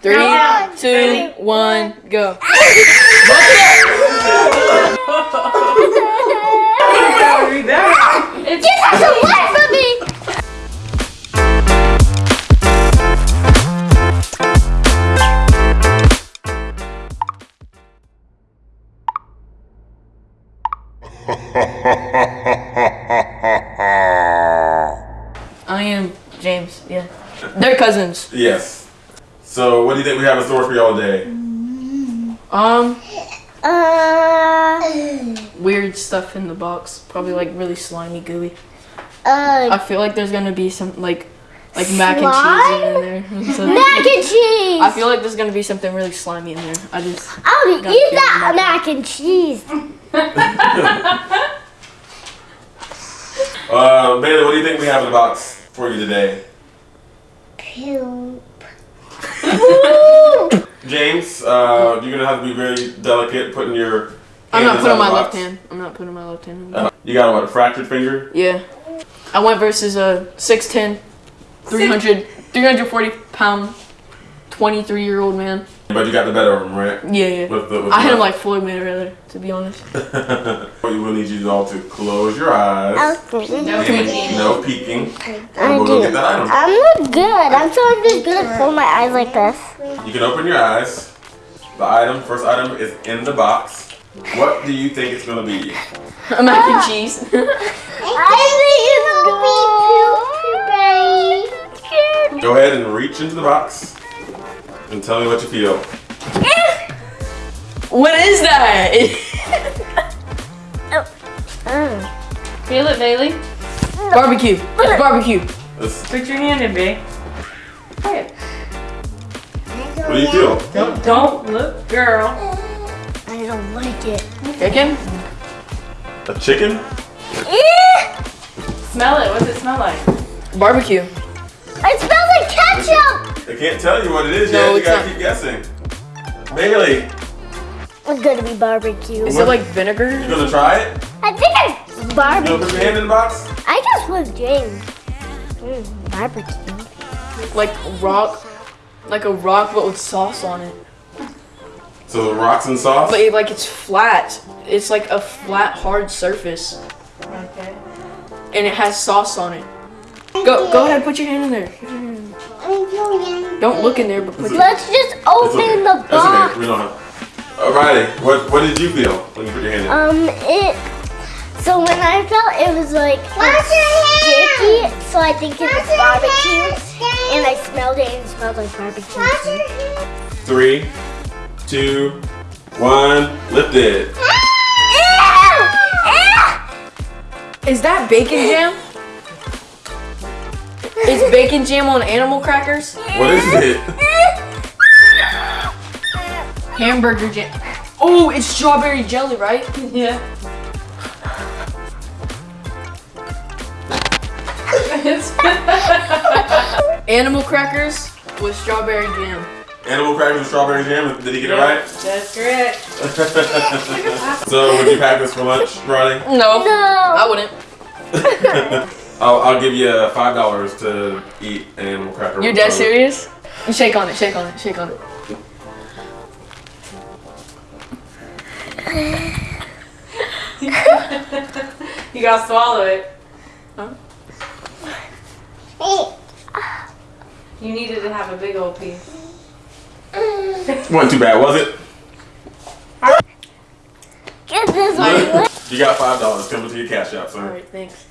Three, One, two, one, go. Just have some light for me. I am James. Yeah, they're cousins. Yes. So, what do you think we have in store for y'all today? Um, Uh, weird stuff in the box. Probably like really slimy, gooey. uh, I feel like there's gonna be some like like mac and cheese in there. So- mac and cheese. I feel like there's gonna be something really slimy in there. I just I'll eat that mac- mac and cheese. Uh, Bailey, what do you think we have in the box for you today? Poop. James, uh, you're gonna have to be very delicate putting your. I'm not putting my left hand. I'm not putting my left hand. in. Uh, you got what? A fractured finger? Yeah. I went versus a 6'10, 300, 340 pound, 23 year old man. But you got the better of him, right? Yeah, yeah. With the, with I the hit him like Floyd Mayweather, to be honest. we will need you all to close your eyes. Okay. No peeking. No peeking. I And we'll go do. get that item. I'm not good. I'm so I'm just gonna close my eyes like this. You can open your eyes. The item, first item, is in the box. What do you think it's gonna be? A mac and ah. cheese. I think it's gonna be Go ahead and reach into the box and tell me what you feel. what is that? Oh, mm. Feel it, Bailey. barbecue. It's barbecue. This- Put your hand in, babe. Hey, what do you feel? Don't, don't look, girl. I don't like it. Chicken? A chicken? Smell it. What does it smell like? Barbecue. It smells like ketchup. They can't tell you what it is No, yet. You gotta not. keep guessing. Bailey, It's gonna be barbecue. Is What? it like vinegar? you vinegar? gonna try it? I think it's You gonna put your barbecue. hand in the box? I just was James. Mm, barbecue. Like rock? Like a rock but with sauce on it. So the rocks and sauce? But it, like it's flat. It's like a flat, hard surface. Okay. And it has sauce on it. Go go ahead, put your hand in there. Don't look in there, but put Let's just open okay. the That's okay. box. We don't have. Alrighty. What What did you feel when you put your hand in? Um, it. So when I felt it was like sticky, so I think it was barbecue, and I smelled it and it smelled like barbecue. Three, two, one. Lift it. Is that bacon jam? Is bacon jam on animal crackers? What is it? Hamburger jam. Oh, it's strawberry jelly, right? Yeah. Animal crackers with strawberry jam. Animal crackers with strawberry jam. Did he get it right? That's correct. so would you pack this for lunch, Ronnie? No, No. I wouldn't. I'll, I'll give you uh, five dollars to eat an animal cracker. You're with dead serious? You shake on it, shake on it, shake on it. You gotta swallow it. Huh? You needed to have a big old piece. Wasn't too bad, was it? Get this one. You got five dollars coming to your cash app, sir. Alright, thanks.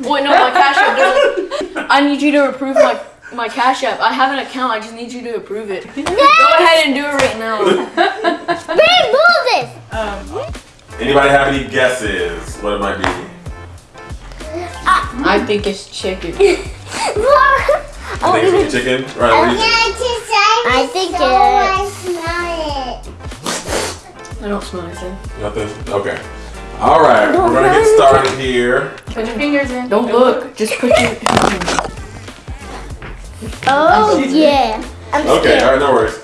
Wait, no, my cash app doesn't. I need you to approve my my cash app. I have an account. I just need you to approve it. Go ahead and do it right now. Babe, move this. Um, Anybody have any guesses what it might be? I think it's chicken. oh, I think it's chicken. Right, what do you think? I think it's. I don't smell anything. Nothing. Okay. All right, we're gonna get started here. put your fingers in. Don't look. Just put your. Fingers in. Oh yeah. I'm Okay, all scared. right, no worries.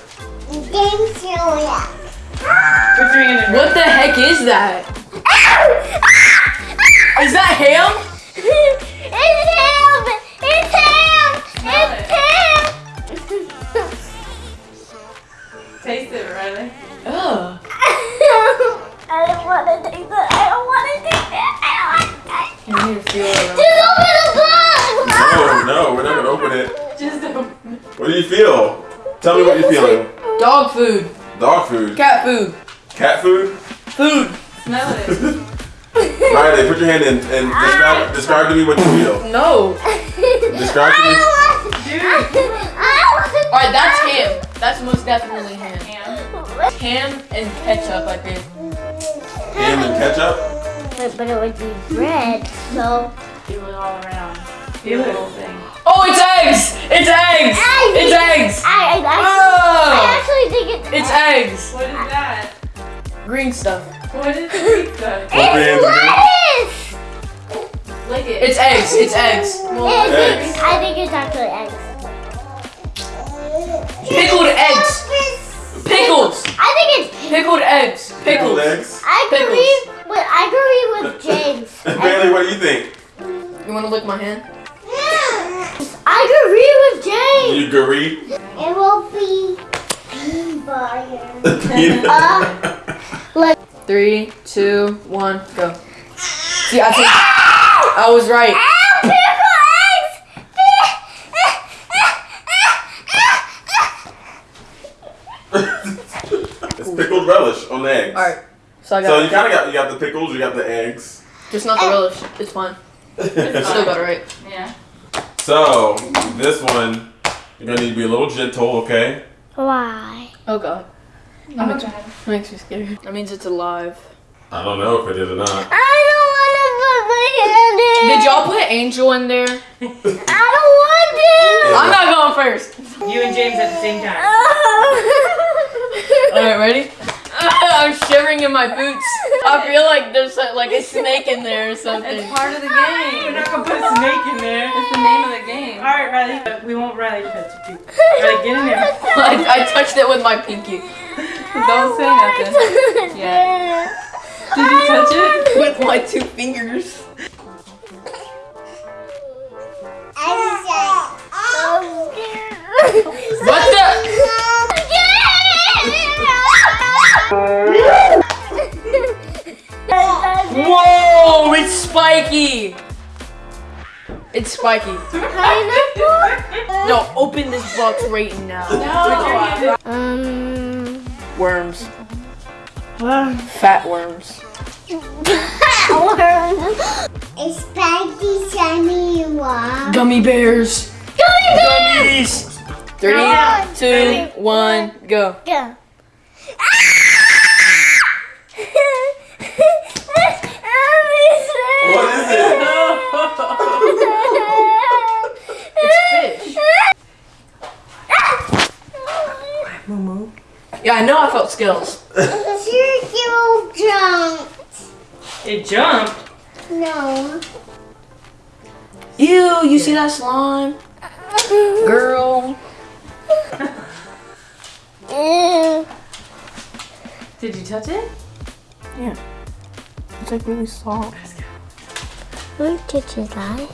Put your hand in. What the heck is that? Is that ham? it's him! It's him! Smell It's him! Taste it, Riley. Ugh. I don't want to taste that. Need to feel it. Just open the box. No, no, we're not gonna open it. Just open What do you feel? Tell me what you're feeling. Dog food. Dog food. Cat food. Cat food? Food. Smell it. Riley, put your hand in and describe, describe to me what you feel. No. Describe to me. Alright, that's ham. That's most definitely ham. Ham. Ham and ketchup, I think. Ham and ketchup? But, but it would be bread, so. Do it all around. Do the whole thing. Oh, it's eggs! It's eggs! It's eggs! I, I, I, Oh! I actually think it's. It's eggs! What is that? Green stuff. What is green stuff? Put your hands in there. lettuce! Lick it. It's eggs. It's eggs. I think, Eggs. I think it's actually eggs. Pickled eggs. Pickles. I think it's. Pickled eggs. Pickled eggs. I agree. With, I agree with James. Bailey, what do you think? You want to lick my hand? I agree with James. You agree? It will be Peanut. Uh, Three, two, one, go. See, I think I was right. it's pickled relish on the eggs. All right. So I So you kind of got you got the pickles, you got the eggs. just not the relish. It's fine. It's Still got it right. Yeah. so this one, you're gonna need to be a little gentle, okay? Why? Oh god. Oh, God. Makes me scared. That means it's alive. I don't know if it is or not. I don't want to put my hand in. Did y'all put Angel in there? I don't want to. I'm not going first. You and James at the same time. All right, ready? I'm shivering in my boots. I feel like there's a, like a snake in there or something. It's part of the game. We're not gonna put a snake in there. It's the name of the game. All right, Riley. Uh, we won't Riley touch it. Riley, get in there. I, I touched it with my pinky. Don't say nothing. Yeah. Did you touch it? With my two fingers. Spiky. It's spiky. No, open this box right now. No. Um. Worms. Fat worms. A spiky shiny one. Gummy bears. Gummies. Three, Yeah. two, one, go. Go. What is it? It's fish. Yeah, I know I felt skills. Circle jump. It jumped. No. Ew, you see that slime? Girl. Did you touch it? Yeah. It's like really soft. Who touches that?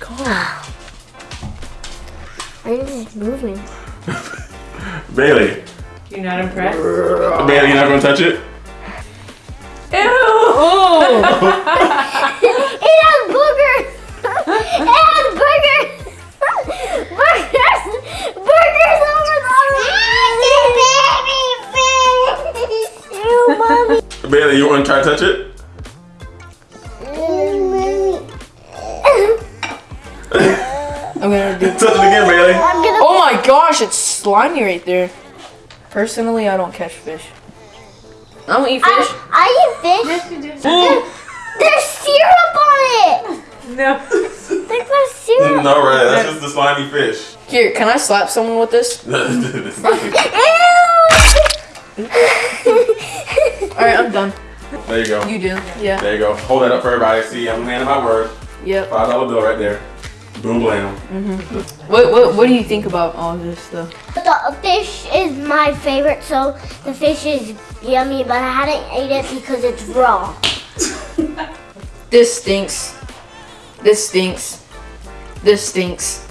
God. Why is it moving? Bailey. You're not impressed? Bailey, you're not gonna touch it? Oh. It has boogers. It has boogers. Burgers. Burgers over the Ew, mommy. Bailey, you wanna try to touch it? Slimy right there. Personally, I don't catch fish. I don't eat fish. I, I eat fish. Yes, you There's syrup on it. No. There's no syrup. No, right, that's just the slimy fish. Here, can I slap someone with this? Ew. All right, I'm done. there you go. You do. Yeah. There you go. Hold that up for everybody. See, I'm handing my word. Yep. Five dollar bill right there. Boom blam. What what what do you think about all this stuff? The fish is my favorite, so the fish is yummy, but I hadn't ate it because it's raw. This stinks. This stinks. This stinks.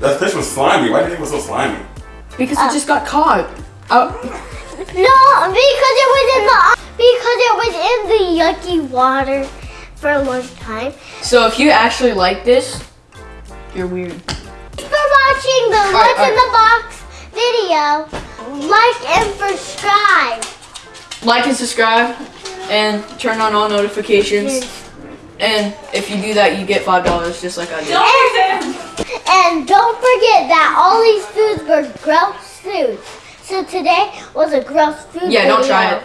That fish was slimy. Why do you think it was so slimy? Because Oh. it uh. just got caught. Oh, No, because it was in the because it was in the yucky water for a long time. so if you actually like this, you're weird. Thanks for watching the Alright, What's in the Box video. Like and subscribe. Like and subscribe, and turn on all notifications. And if you do that, you get five dollars, just like I did. Don't. And don't forget that all these foods were gross foods. So today was a gross food Yeah, don't try it.